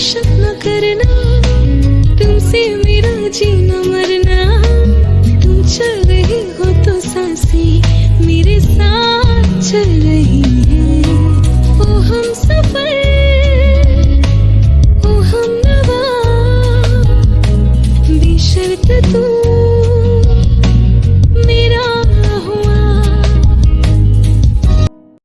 करना। तुमसे मेरा जीना मरना। तुम चल रही हो तो साँसें मेरे साथ चल रही।